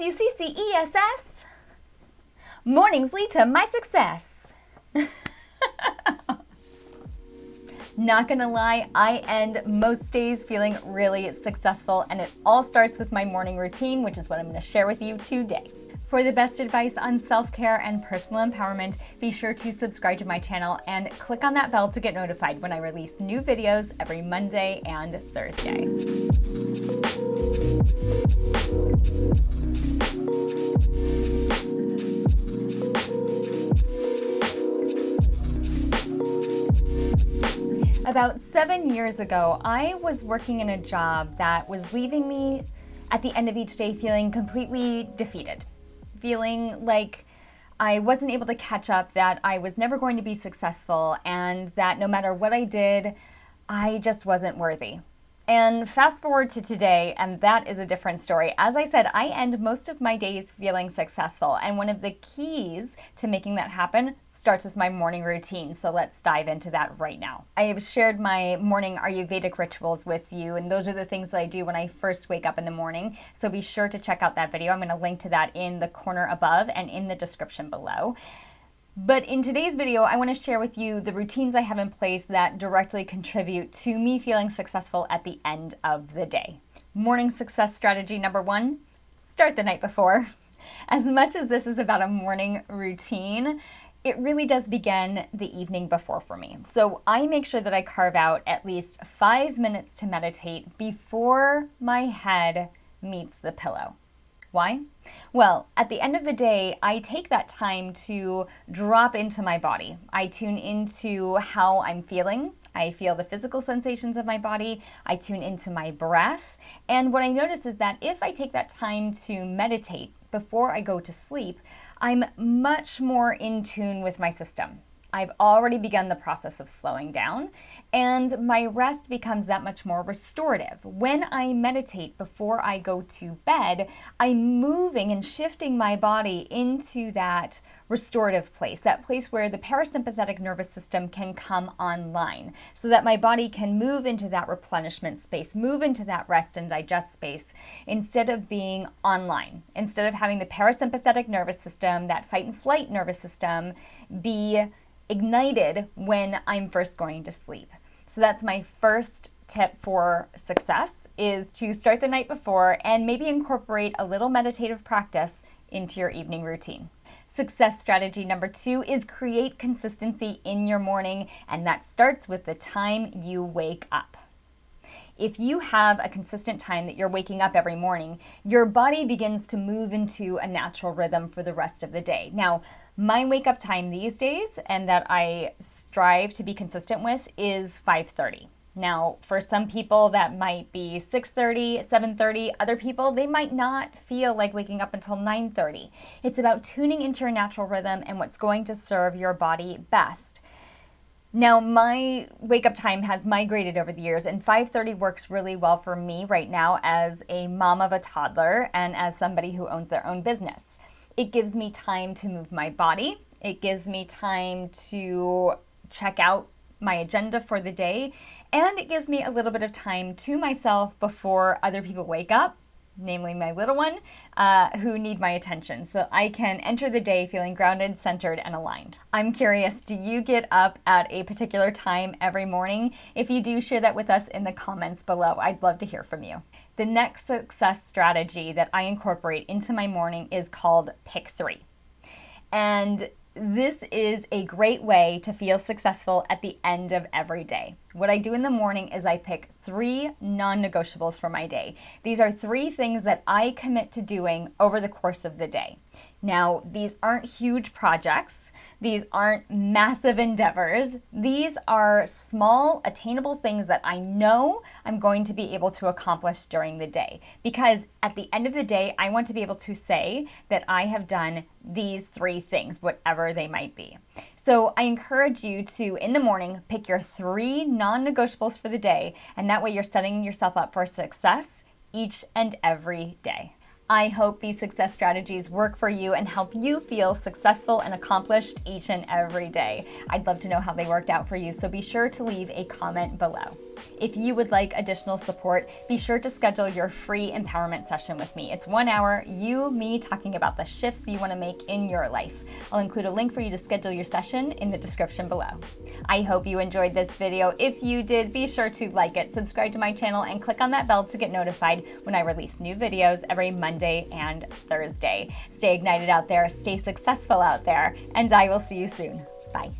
S-U-C-C-E-S-S. Mornings lead to my success. Not gonna lie, I end most days feeling really successful and it all starts with my morning routine, which is what I'm gonna share with you today. For the best advice on self-care and personal empowerment, be sure to subscribe to my channel and click on that bell to get notified when I release new videos every Monday and Thursday. About seven years ago, I was working in a job that was leaving me at the end of each day feeling completely defeated, feeling like I wasn't able to catch up, that I was never going to be successful, and that no matter what I did, I just wasn't worthy. And fast forward to today, and that is a different story. As I said, I end most of my days feeling successful. And one of the keys to making that happen starts with my morning routine. So let's dive into that right now. I have shared my morning Ayurvedic rituals with you, and those are the things that I do when I first wake up in the morning. So be sure to check out that video. I'm going to link to that in the corner above and in the description below. But in today's video, I want to share with you the routines I have in place that directly contribute to me feeling successful at the end of the day. Morning success strategy number one, start the night before. As much as this is about a morning routine, it really does begin the evening before for me. So I make sure that I carve out at least five minutes to meditate before my head meets the pillow. Why? Well, at the end of the day, I take that time to drop into my body. I tune into how I'm feeling. I feel the physical sensations of my body. I tune into my breath. And what I notice is that if I take that time to meditate before I go to sleep, I'm much more in tune with my system. I've already begun the process of slowing down and my rest becomes that much more restorative. When I meditate before I go to bed, I'm moving and shifting my body into that restorative place, that place where the parasympathetic nervous system can come online so that my body can move into that replenishment space, move into that rest and digest space instead of being online, instead of having the parasympathetic nervous system, that fight and flight nervous system be ignited when I'm first going to sleep. So that's my first tip for success is to start the night before and maybe incorporate a little meditative practice into your evening routine. Success strategy number two is create consistency in your morning, and that starts with the time you wake up. If you have a consistent time that you're waking up every morning, your body begins to move into a natural rhythm for the rest of the day. Now, my wake up time these days and that I strive to be consistent with is 5:30. Now, for some people that might be 6:30, 7:30, other people they might not feel like waking up until 9:30. It's about tuning into your natural rhythm and what's going to serve your body best. Now, my wake up time has migrated over the years, and 5:30 works really well for me right now as a mom of a toddler and as somebody who owns their own business. It gives me time to move my body. It gives me time to check out my agenda for the day, and it gives me a little bit of time to myself before other people wake up namely my little one, uh, who need my attention so I can enter the day feeling grounded, centered, and aligned. I'm curious, do you get up at a particular time every morning? If you do, share that with us in the comments below. I'd love to hear from you. The next success strategy that I incorporate into my morning is called Pick Three. And this is a great way to feel successful at the end of every day. What I do in the morning is I pick three non negotiables for my day. These are three things that I commit to doing over the course of the day. Now, these aren't huge projects. These aren't massive endeavors. These are small, attainable things that I know I'm going to be able to accomplish during the day. Because at the end of the day, I want to be able to say that I have done these three things, whatever they might be. So I encourage you to, in the morning, pick your three non negotiables for the day, and that way you're setting yourself up for success each and every day. I hope these success strategies work for you and help you feel successful and accomplished each and every day. I'd love to know how they worked out for you, so be sure to leave a comment below. If you would like additional support, be sure to schedule your free empowerment session with me. It's one hour, you, me talking about the shifts you want to make in your life. I'll include a link for you to schedule your session in the description below. I hope you enjoyed this video. If you did, be sure to like it, subscribe to my channel, and click on that bell to get notified when I release new videos every Monday and Thursday. Stay ignited out there, stay successful out there, and I will see you soon. Bye.